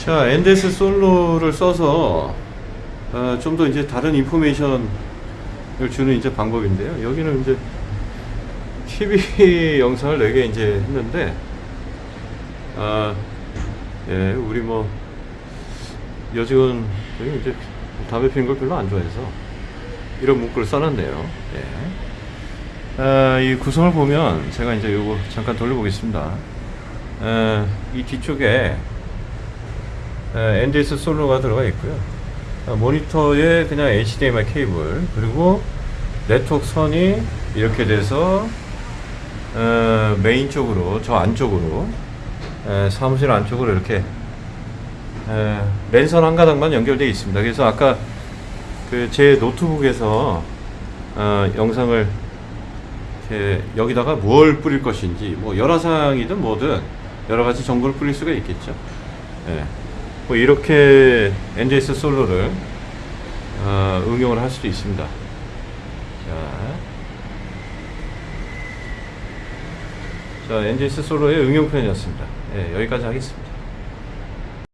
자, 엔데스 솔로를 써서 어, 좀 더 이제 다른 인포메이션을 주는 이제 방법인데요. 여기는 이제 TV 영상을 4개 이제 했는데, 아, 예, 우리 뭐, 여직원, 이제 담배 피는 걸 별로 안 좋아해서 이런 문구를 써놨네요. 예. 아, 이 구성을 보면 제가 이제 요거 잠깐 돌려보겠습니다. 아, 이 뒤쪽에 에, NDS solo가 들어가 있고요. 어, 모니터에 그냥 HDMI 케이블 그리고 네트워크 선이 이렇게 돼서 어, 메인 쪽으로 저 안쪽으로 에, 사무실 안쪽으로 이렇게 에, 랜선 한 가닥만 연결되어 있습니다. 그래서 아까 그 제 노트북에서 어, 영상을 여기다가 뭘 뿌릴 것인지 뭐 열화상이든 뭐든 여러 가지 정보를 뿌릴 수가 있겠죠. 예. 뭐 이렇게 NDS 솔로를 어, 응용을 할 수도 있습니다. 자, 자 NDS 솔로의 응용 편이었습니다. 예, 여기까지 하겠습니다.